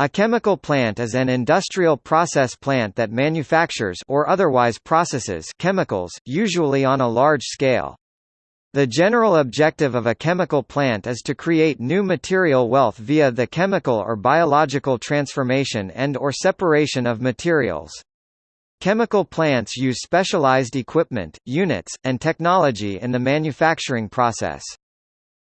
A chemical plant is an industrial process plant that manufactures or otherwise processes chemicals, usually on a large scale. The general objective of a chemical plant is to create new material wealth via the chemical or biological transformation and or separation of materials. Chemical plants use specialized equipment, units, and technology in the manufacturing process.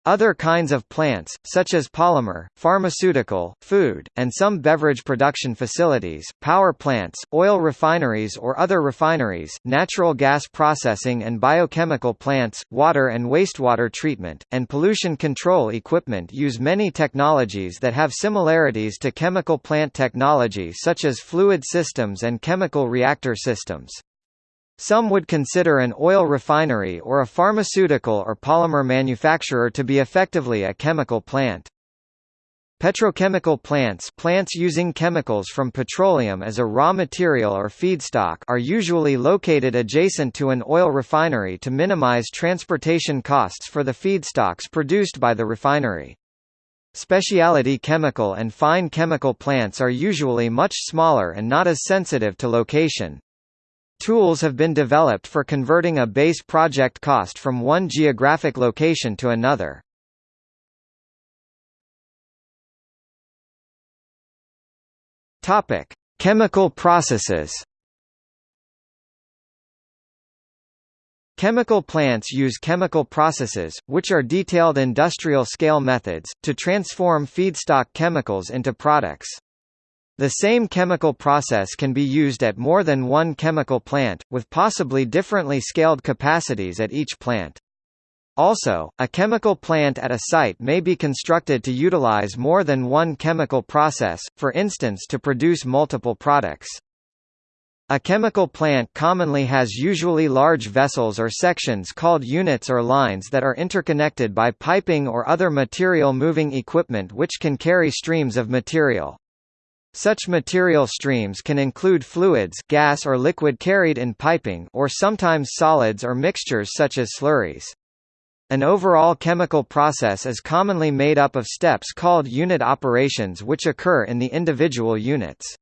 Other kinds of plants, such as polymer, pharmaceutical, food, and some beverage production facilities, power plants, oil refineries or other refineries, natural gas processing and biochemical plants, water and wastewater treatment, and pollution control equipment use many technologies that have similarities to chemical plant technology such as fluid systems and chemical reactor systems. Some would consider an oil refinery or a pharmaceutical or polymer manufacturer to be effectively a chemical plant. Petrochemical plants plants using chemicals from petroleum as a raw material or feedstock are usually located adjacent to an oil refinery to minimize transportation costs for the feedstocks produced by the refinery. Specialty chemical and fine chemical plants are usually much smaller and not as sensitive to location. Tools have been developed for converting a base project cost from one geographic location to another. Topic: Chemical processes. Chemical plants use chemical processes, which are detailed industrial-scale methods, to transform feedstock chemicals into products. The same chemical process can be used at more than one chemical plant, with possibly differently scaled capacities at each plant. Also, a chemical plant at a site may be constructed to utilize more than one chemical process, for instance to produce multiple products. A chemical plant commonly has usually large vessels or sections called units or lines that are interconnected by piping or other material moving equipment which can carry streams of material. Such material streams can include fluids gas or liquid carried in piping or sometimes solids or mixtures such as slurries. An overall chemical process is commonly made up of steps called unit operations which occur in the individual units.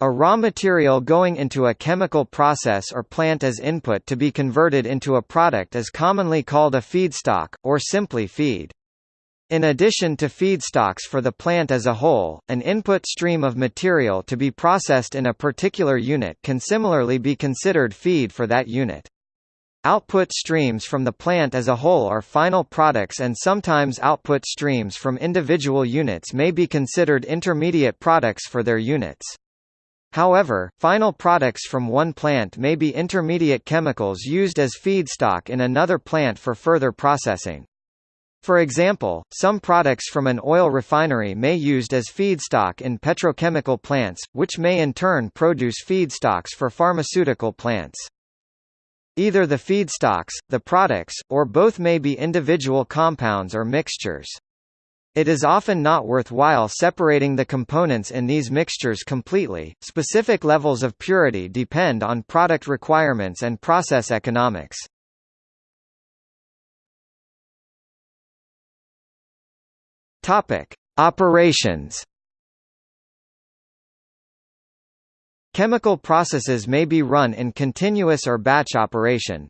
A raw material going into a chemical process or plant as input to be converted into a product is commonly called a feedstock, or simply feed. In addition to feedstocks for the plant as a whole, an input stream of material to be processed in a particular unit can similarly be considered feed for that unit. Output streams from the plant as a whole are final products and sometimes output streams from individual units may be considered intermediate products for their units. However, final products from one plant may be intermediate chemicals used as feedstock in another plant for further processing. For example, some products from an oil refinery may used as feedstock in petrochemical plants, which may in turn produce feedstocks for pharmaceutical plants. Either the feedstocks, the products, or both may be individual compounds or mixtures. It is often not worthwhile separating the components in these mixtures completely. Specific levels of purity depend on product requirements and process economics. Topic: Operations. Chemical processes may be run in continuous or batch operation.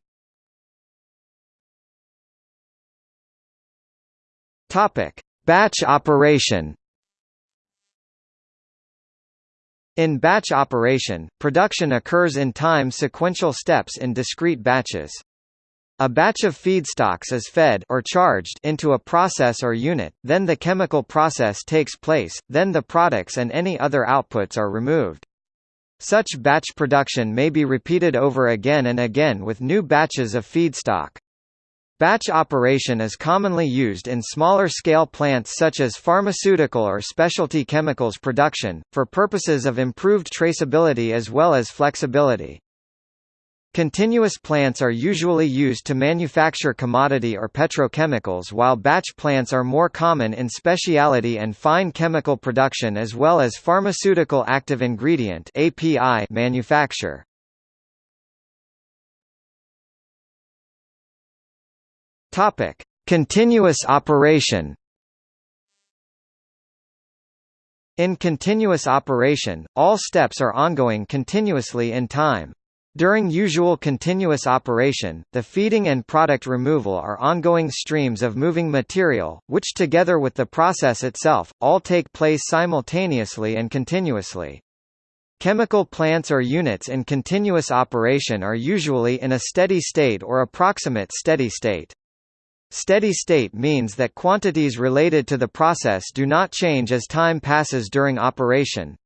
Topic: Batch operation. In batch operation, production occurs in time sequential steps in discrete batches. A batch of feedstocks is fed or charged into a process or unit, then the chemical process takes place, then the products and any other outputs are removed. Such batch production may be repeated over again and again with new batches of feedstock. Batch operation is commonly used in smaller scale plants such as pharmaceutical or specialty chemicals production, for purposes of improved traceability as well as flexibility. Continuous plants are usually used to manufacture commodity or petrochemicals while batch plants are more common in specialty and fine chemical production as well as pharmaceutical active ingredient API manufacture. Topic: Continuous operation In continuous operation, all steps are ongoing continuously in time. During usual continuous operation, the feeding and product removal are ongoing streams of moving material, which together with the process itself, all take place simultaneously and continuously. Chemical plants or units in continuous operation are usually in a steady state or approximate steady state. Steady state means that quantities related to the process do not change as time passes during operation.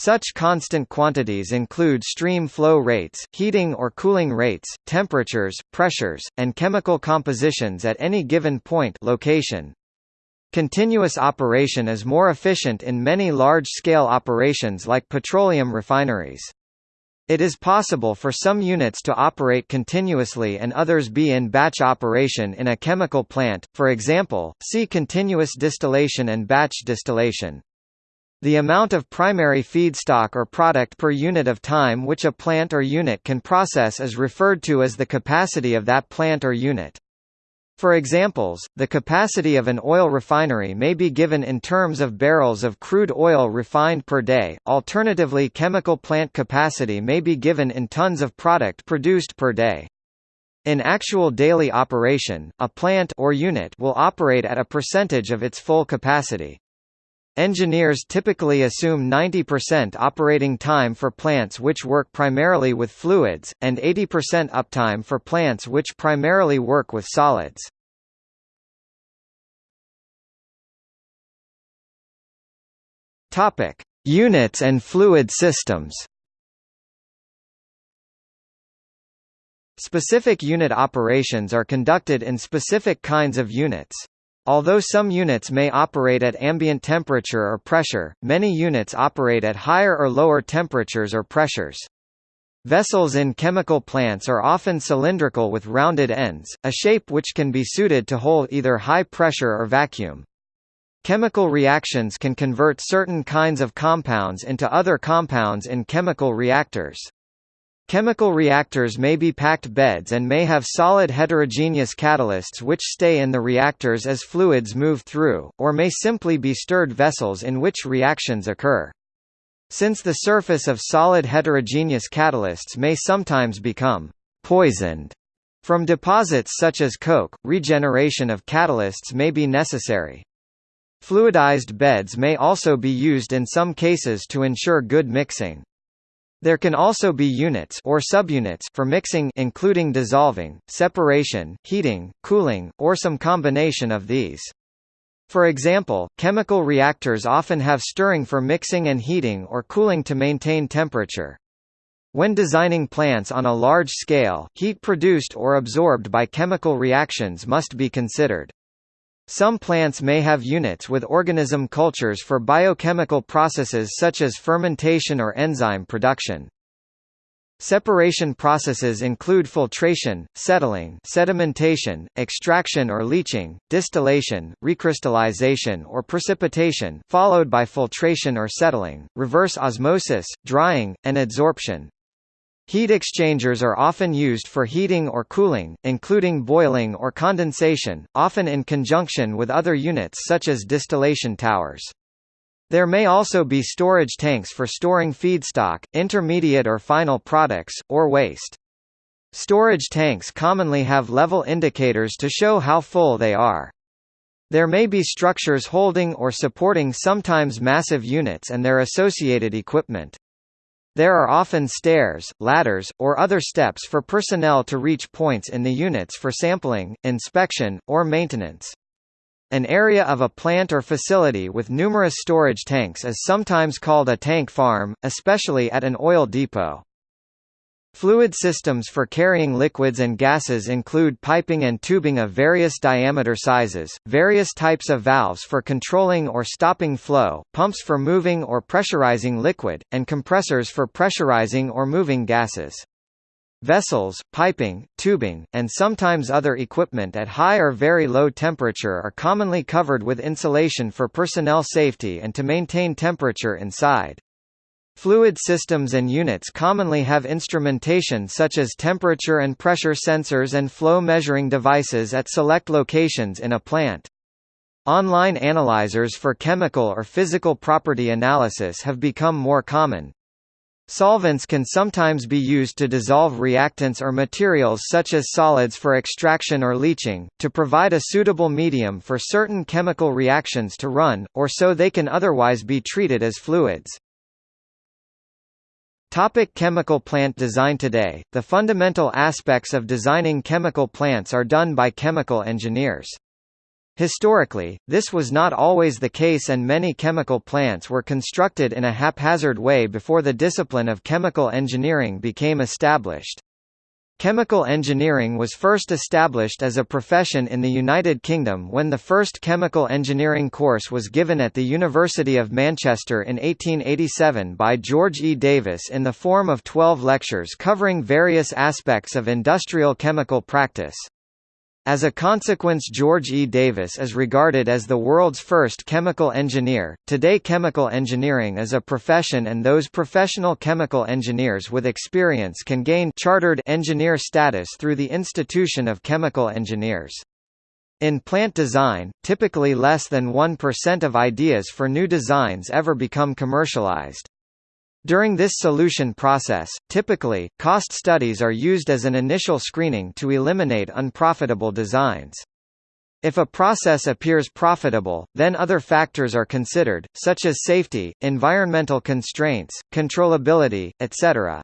Such constant quantities include stream flow rates, heating or cooling rates, temperatures, pressures, and chemical compositions at any given point location. Continuous operation is more efficient in many large-scale operations like petroleum refineries. It is possible for some units to operate continuously and others be in batch operation in a chemical plant, for example, see continuous distillation and batch distillation. The amount of primary feedstock or product per unit of time which a plant or unit can process is referred to as the capacity of that plant or unit. For examples, the capacity of an oil refinery may be given in terms of barrels of crude oil refined per day, alternatively chemical plant capacity may be given in tons of product produced per day. In actual daily operation, a plant or unit will operate at a percentage of its full capacity. Engineers typically assume 90% operating time for plants which work primarily with fluids, and 80% uptime for plants which primarily work with solids. Topic: Units and fluid systems. Specific unit operations are conducted in specific kinds of units. Although some units may operate at ambient temperature or pressure, many units operate at higher or lower temperatures or pressures. Vessels in chemical plants are often cylindrical with rounded ends, a shape which can be suited to hold either high pressure or vacuum. Chemical reactions can convert certain kinds of compounds into other compounds in chemical reactors. Chemical reactors may be packed beds and may have solid heterogeneous catalysts which stay in the reactors as fluids move through, or may simply be stirred vessels in which reactions occur. Since the surface of solid heterogeneous catalysts may sometimes become poisoned from deposits such as coke, regeneration of catalysts may be necessary. Fluidized beds may also be used in some cases to ensure good mixing. There can also be units or subunits for mixing including dissolving, separation, heating, cooling, or some combination of these. For example, chemical reactors often have stirring for mixing and heating or cooling to maintain temperature. When designing plants on a large scale, heat produced or absorbed by chemical reactions must be considered. Some plants may have units with organism cultures for biochemical processes such as fermentation or enzyme production. Separation processes include filtration, settling sedimentation, extraction or leaching, distillation, recrystallization or precipitation followed by filtration or settling, reverse osmosis, drying, and adsorption. Heat exchangers are often used for heating or cooling, including boiling or condensation, often in conjunction with other units such as distillation towers. There may also be storage tanks for storing feedstock, intermediate or final products, or waste. Storage tanks commonly have level indicators to show how full they are. There may be structures holding or supporting sometimes massive units and their associated equipment. There are often stairs, ladders, or other steps for personnel to reach points in the units for sampling, inspection, or maintenance. An area of a plant or facility with numerous storage tanks is sometimes called a tank farm, especially at an oil depot. Fluid systems for carrying liquids and gases include piping and tubing of various diameter sizes, various types of valves for controlling or stopping flow, pumps for moving or pressurizing liquid, and compressors for pressurizing or moving gases. Vessels, piping, tubing, and sometimes other equipment at high or very low temperature are commonly covered with insulation for personnel safety and to maintain temperature inside. Fluid systems and units commonly have instrumentation such as temperature and pressure sensors and flow measuring devices at select locations in a plant. Online analyzers for chemical or physical property analysis have become more common. Solvents can sometimes be used to dissolve reactants or materials such as solids for extraction or leaching, to provide a suitable medium for certain chemical reactions to run, or so they can otherwise be treated as fluids. Topic chemical plant design Today, the fundamental aspects of designing chemical plants are done by chemical engineers. Historically, this was not always the case and many chemical plants were constructed in a haphazard way before the discipline of chemical engineering became established. Chemical engineering was first established as a profession in the United Kingdom when the first chemical engineering course was given at the University of Manchester in 1887 by George E. Davis in the form of 12 lectures covering various aspects of industrial chemical practice. As a consequence George E. Davis is regarded as the world's first chemical engineer. Today chemical engineering is a profession and those professional chemical engineers with experience can gain chartered engineer status through the Institution of Chemical Engineers. In plant design, typically less than 1% of ideas for new designs ever become commercialized. During this solution process, typically, cost studies are used as an initial screening to eliminate unprofitable designs. If a process appears profitable, then other factors are considered, such as safety, environmental constraints, controllability, etc.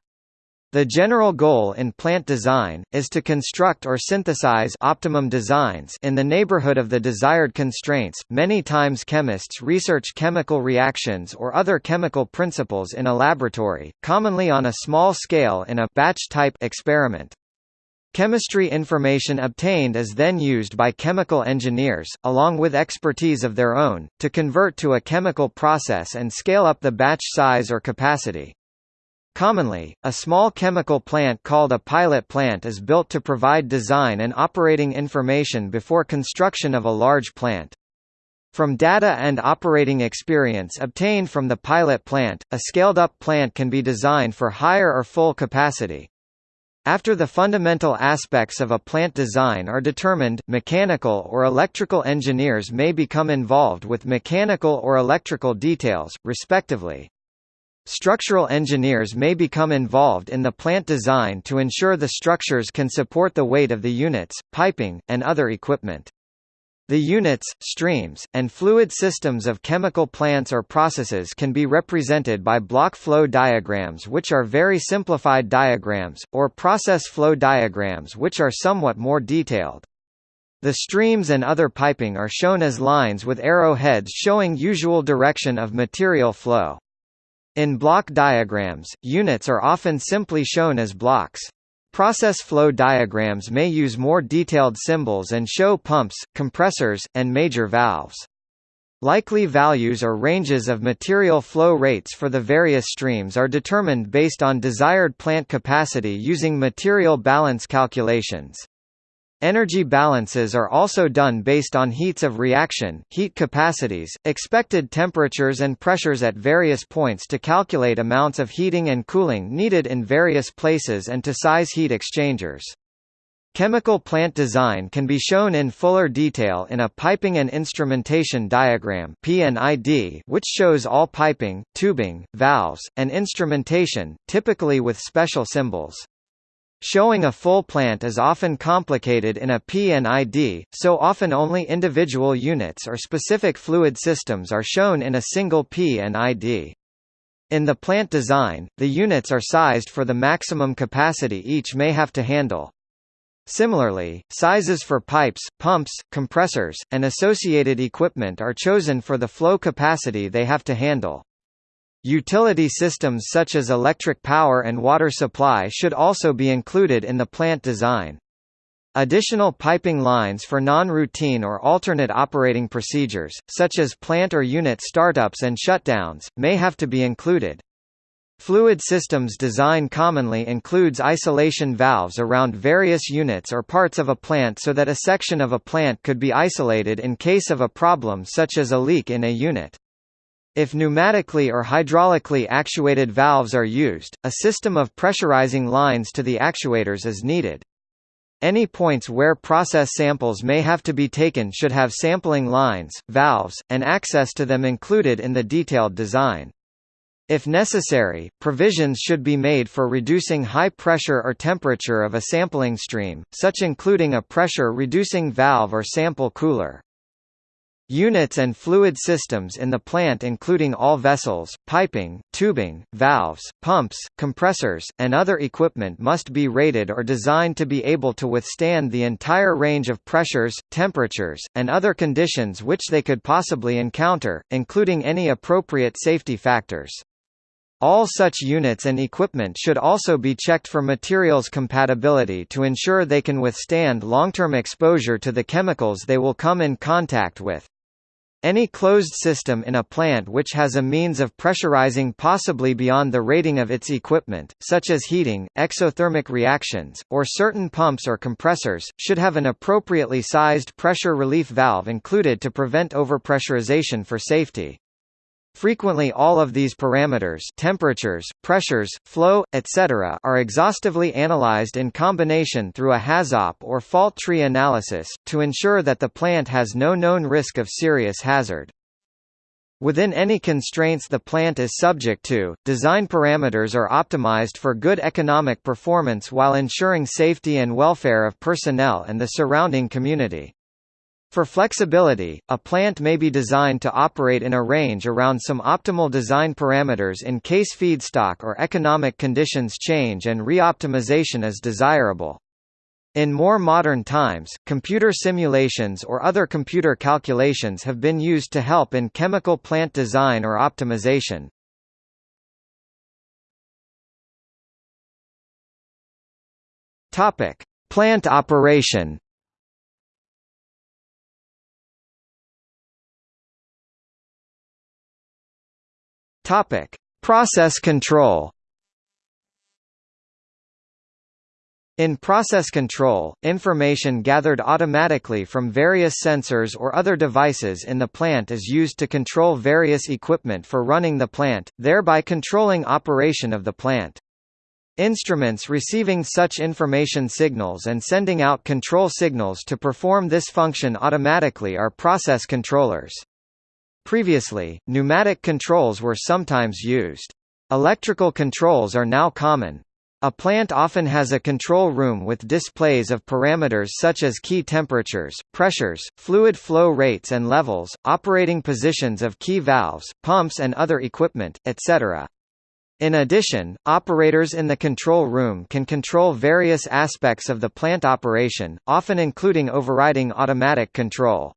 The general goal in plant design, is to construct or synthesize optimum designs in the neighborhood of the desired constraints. Many times chemists research chemical reactions or other chemical principles in a laboratory, commonly on a small scale in a batch-type experiment. Chemistry information obtained is then used by chemical engineers, along with expertise of their own, to convert to a chemical process and scale up the batch size or capacity. Commonly, a small chemical plant called a pilot plant is built to provide design and operating information before construction of a large plant. From data and operating experience obtained from the pilot plant, a scaled-up plant can be designed for higher or full capacity. After the fundamental aspects of a plant design are determined, mechanical or electrical engineers may become involved with mechanical or electrical details, respectively. Structural engineers may become involved in the plant design to ensure the structures can support the weight of the units, piping, and other equipment. The units, streams, and fluid systems of chemical plants or processes can be represented by block flow diagrams which are very simplified diagrams, or process flow diagrams which are somewhat more detailed. The streams and other piping are shown as lines with arrowheads showing usual direction of material flow. In block diagrams, units are often simply shown as blocks. Process flow diagrams may use more detailed symbols and show pumps, compressors, and major valves. Likely values or ranges of material flow rates for the various streams are determined based on desired plant capacity using material balance calculations. Energy balances are also done based on heats of reaction, heat capacities, expected temperatures and pressures at various points to calculate amounts of heating and cooling needed in various places and to size heat exchangers. Chemical plant design can be shown in fuller detail in a piping and instrumentation diagram which shows all piping, tubing, valves, and instrumentation, typically with special symbols. Showing a full plant is often complicated in a P&ID, so often only individual units or specific fluid systems are shown in a single P&ID. In the plant design, the units are sized for the maximum capacity each may have to handle. Similarly, sizes for pipes, pumps, compressors, and associated equipment are chosen for the flow capacity they have to handle. Utility systems such as electric power and water supply should also be included in the plant design. Additional piping lines for non-routine or alternate operating procedures, such as plant or unit startups and shutdowns, may have to be included. Fluid systems design commonly includes isolation valves around various units or parts of a plant so that a section of a plant could be isolated in case of a problem such as a leak in a unit. If pneumatically or hydraulically actuated valves are used, a system of pressurizing lines to the actuators is needed. Any points where process samples may have to be taken should have sampling lines, valves, and access to them included in the detailed design. If necessary, provisions should be made for reducing high pressure or temperature of a sampling stream, such including a pressure-reducing valve or sample cooler. Units and fluid systems in the plant including all vessels, piping, tubing, valves, pumps, compressors, and other equipment must be rated or designed to be able to withstand the entire range of pressures, temperatures, and other conditions which they could possibly encounter, including any appropriate safety factors. All such units and equipment should also be checked for materials compatibility to ensure they can withstand long-term exposure to the chemicals they will come in contact with. Any closed system in a plant which has a means of pressurizing possibly beyond the rating of its equipment, such as heating, exothermic reactions, or certain pumps or compressors, should have an appropriately sized pressure relief valve included to prevent overpressurization for safety. Frequently all of these parameters temperatures, pressures, flow, etc. are exhaustively analyzed in combination through a HAZOP or fault tree analysis, to ensure that the plant has no known risk of serious hazard. Within any constraints the plant is subject to, design parameters are optimized for good economic performance while ensuring safety and welfare of personnel and the surrounding community. For flexibility, a plant may be designed to operate in a range around some optimal design parameters in case feedstock or economic conditions change and reoptimization is desirable. In more modern times, computer simulations or other computer calculations have been used to help in chemical plant design or optimization. Plant operation Topic: Process control. In process control, information gathered automatically from various sensors or other devices in the plant is used to control various equipment for running the plant, thereby controlling operation of the plant. Instruments receiving such information signals and sending out control signals to perform this function automatically are process controllers. Previously, pneumatic controls were sometimes used. Electrical controls are now common. A plant often has a control room with displays of parameters such as key temperatures, pressures, fluid flow rates and levels, operating positions of key valves, pumps and other equipment, etc. In addition, operators in the control room can control various aspects of the plant operation, often including overriding automatic control.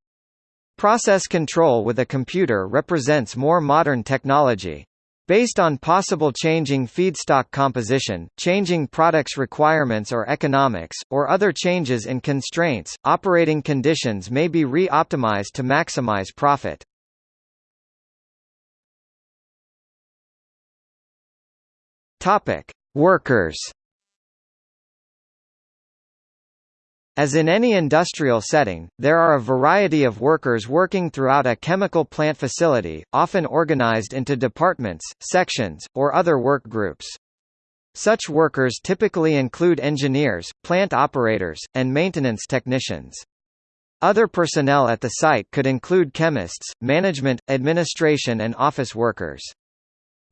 Process control with a computer represents more modern technology. Based on possible changing feedstock composition, changing products requirements or economics, or other changes in constraints, operating conditions may be re-optimized to maximize profit. Workers As in any industrial setting, there are a variety of workers working throughout a chemical plant facility, often organized into departments, sections, or other work groups. Such workers typically include engineers, plant operators, and maintenance technicians. Other personnel at the site could include chemists, management, administration and office workers.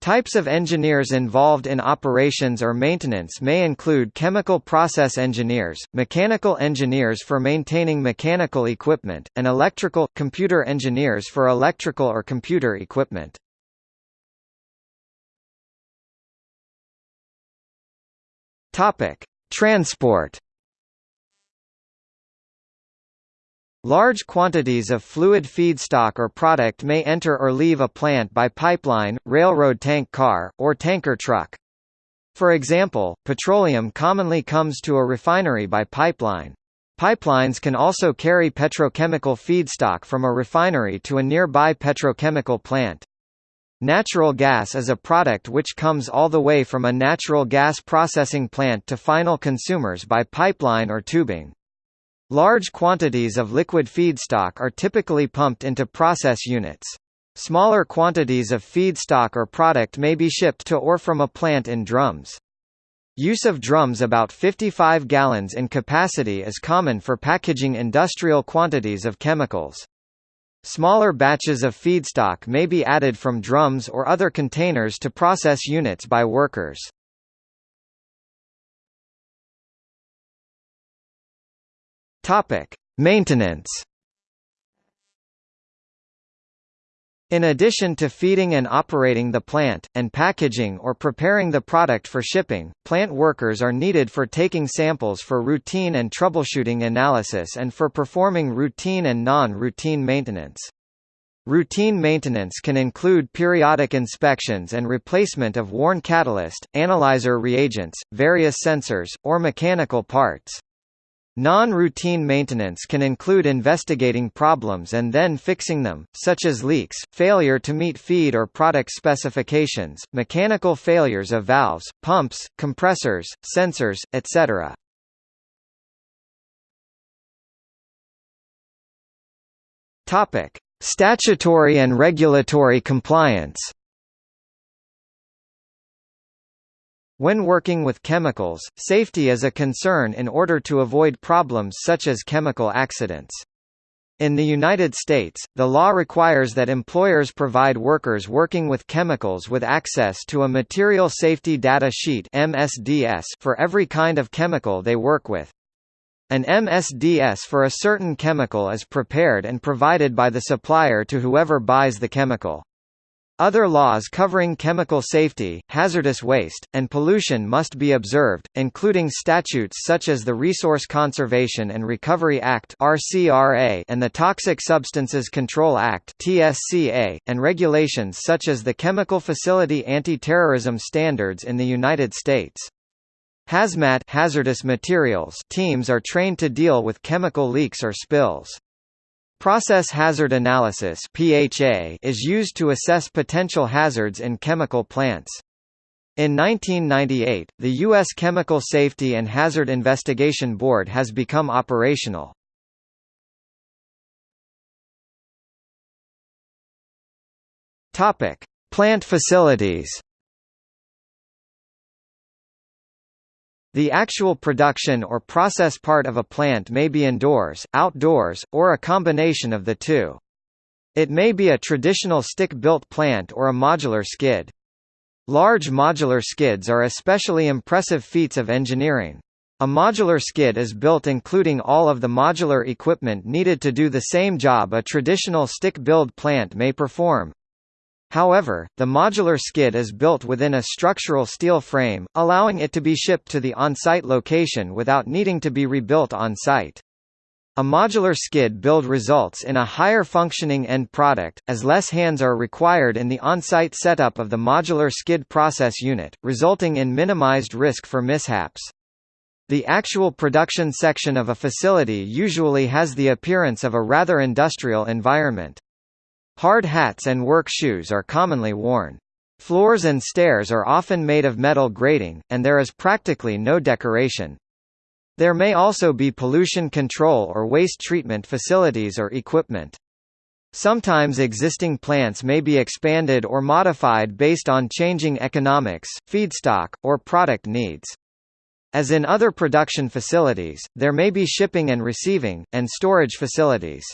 Types of engineers involved in operations or maintenance may include chemical process engineers, mechanical engineers for maintaining mechanical equipment, and electrical computer engineers for electrical or computer equipment. Topic: Transport Large quantities of fluid feedstock or product may enter or leave a plant by pipeline, railroad tank car, or tanker truck. For example, petroleum commonly comes to a refinery by pipeline. Pipelines can also carry petrochemical feedstock from a refinery to a nearby petrochemical plant. Natural gas is a product which comes all the way from a natural gas processing plant to final consumers by pipeline or tubing. Large quantities of liquid feedstock are typically pumped into process units. Smaller quantities of feedstock or product may be shipped to or from a plant in drums. Use of drums about 55 gallons in capacity is common for packaging industrial quantities of chemicals. Smaller batches of feedstock may be added from drums or other containers to process units by workers. Topic: Maintenance In addition to feeding and operating the plant, and packaging or preparing the product for shipping, plant workers are needed for taking samples for routine and troubleshooting analysis and for performing routine and non-routine maintenance. Routine maintenance can include periodic inspections and replacement of worn catalyst, analyzer reagents, various sensors, or mechanical parts. Non-routine maintenance can include investigating problems and then fixing them, such as leaks, failure to meet feed or product specifications, mechanical failures of valves, pumps, compressors, sensors, etc. Statutory and regulatory compliance. When working with chemicals, safety is a concern in order to avoid problems such as chemical accidents. In the United States, the law requires that employers provide workers working with chemicals with access to a Material Safety Data Sheet for every kind of chemical they work with. An MSDS for a certain chemical is prepared and provided by the supplier to whoever buys the chemical. Other laws covering chemical safety, hazardous waste, and pollution must be observed, including statutes such as the Resource Conservation and Recovery Act and the Toxic Substances Control Act and regulations such as the Chemical Facility Anti-Terrorism Standards in the United States. Hazmat hazardous materials teams are trained to deal with chemical leaks or spills. Process hazard analysis (PHA) is used to assess potential hazards in chemical plants. In 1998, the U.S. Chemical Safety and Hazard Investigation Board has become operational. Topic: Plant facilities. The actual production or process part of a plant may be indoors, outdoors, or a combination of the two. It may be a traditional stick-built plant or a modular skid. Large modular skids are especially impressive feats of engineering. A modular skid is built including all of the modular equipment needed to do the same job a traditional stick-build plant may perform. However, the modular skid is built within a structural steel frame, allowing it to be shipped to the on-site location without needing to be rebuilt on-site. A modular skid build results in a higher functioning end product, as less hands are required in the on-site setup of the modular skid process unit, resulting in minimized risk for mishaps. The actual production section of a facility usually has the appearance of a rather industrial environment. Hard hats and work shoes are commonly worn. Floors and stairs are often made of metal grating, and there is practically no decoration. There may also be pollution control or waste treatment facilities or equipment. Sometimes existing plants may be expanded or modified based on changing economics, feedstock, or product needs. As in other production facilities, there may be shipping and receiving, and storage facilities.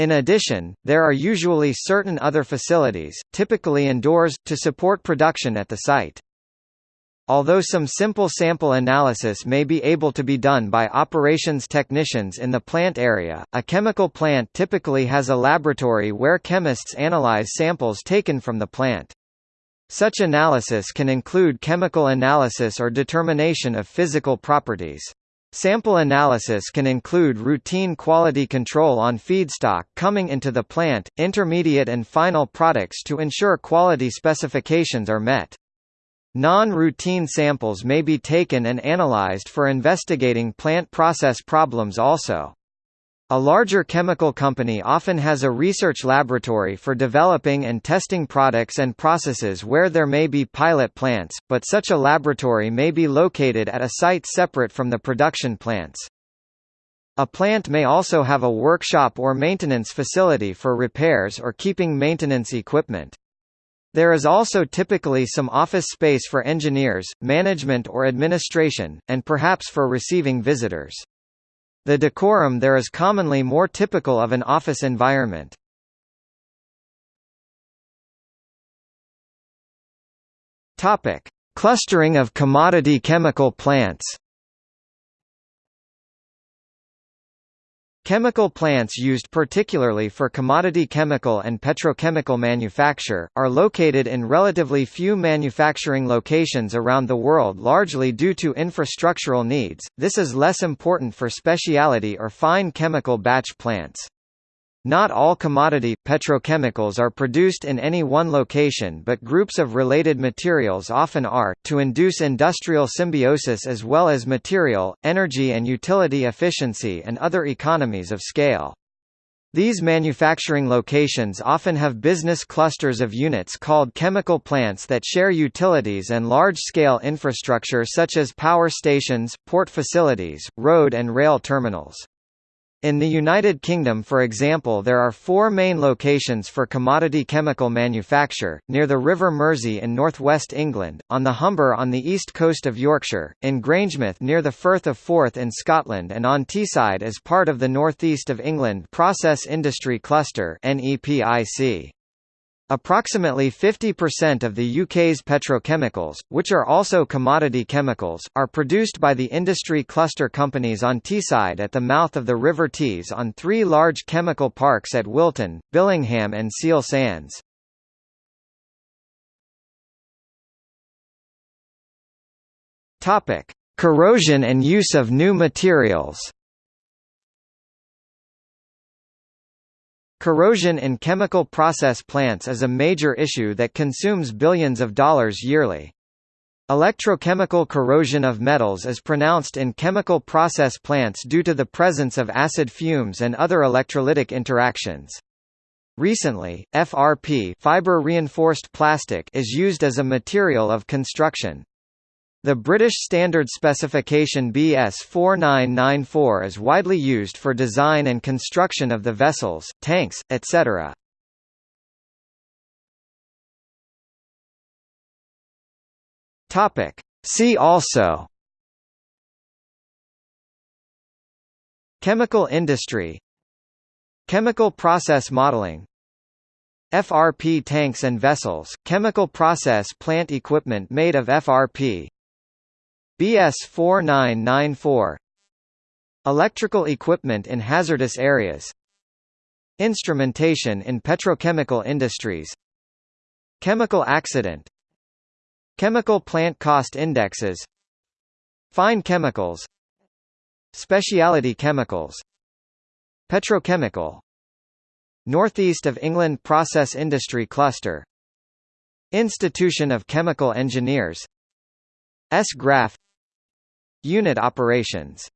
In addition, there are usually certain other facilities, typically indoors, to support production at the site. Although some simple sample analysis may be able to be done by operations technicians in the plant area, a chemical plant typically has a laboratory where chemists analyze samples taken from the plant. Such analysis can include chemical analysis or determination of physical properties. Sample analysis can include routine quality control on feedstock coming into the plant, intermediate and final products to ensure quality specifications are met. Non-routine samples may be taken and analyzed for investigating plant process problems also. A larger chemical company often has a research laboratory for developing and testing products and processes where there may be pilot plants, but such a laboratory may be located at a site separate from the production plants. A plant may also have a workshop or maintenance facility for repairs or keeping maintenance equipment. There is also typically some office space for engineers, management or administration, and perhaps for receiving visitors. The decorum there is commonly more typical of an office environment. Clustering of commodity chemical plants. Chemical plants used particularly for commodity chemical and petrochemical manufacture, are located in relatively few manufacturing locations around the world largely due to infrastructural needs, this is less important for specialty or fine chemical batch plants. Not all commodity, petrochemicals are produced in any one location but groups of related materials often are, to induce industrial symbiosis as well as material, energy and utility efficiency and other economies of scale. These manufacturing locations often have business clusters of units called chemical plants that share utilities and large-scale infrastructure such as power stations, port facilities, road and rail terminals. In the United Kingdom for example there are four main locations for commodity chemical manufacture, near the River Mersey in northwest England, on the Humber on the east coast of Yorkshire, in Grangemouth near the Firth of Forth in Scotland and on Teesside as part of the North East of England Process Industry Cluster NEPIC. Approximately 50% of the UK's petrochemicals, which are also commodity chemicals, are produced by the industry cluster companies on Teesside at the mouth of the River Tees on three large chemical parks at Wilton, Billingham and Seal Sands. Corrosion and use of new materials Corrosion in chemical process plants is a major issue that consumes billions of dollars yearly. Electrochemical corrosion of metals is pronounced in chemical process plants due to the presence of acid fumes and other electrolytic interactions. Recently, FRP fiber reinforced plastic is used as a material of construction. The British Standard Specification BS 4994 is widely used for design and construction of the vessels, tanks, etc. Topic. See also Chemical industry Chemical process modeling FRP tanks and vessels, chemical process plant equipment made of FRP BS 4994 Electrical equipment in hazardous areas. Instrumentation in petrochemical industries. Chemical accident. Chemical plant cost indexes. Fine chemicals. Specialty chemicals. Petrochemical. Northeast of England Process Industry Cluster. Institution of Chemical Engineers. S-Graph Unit operations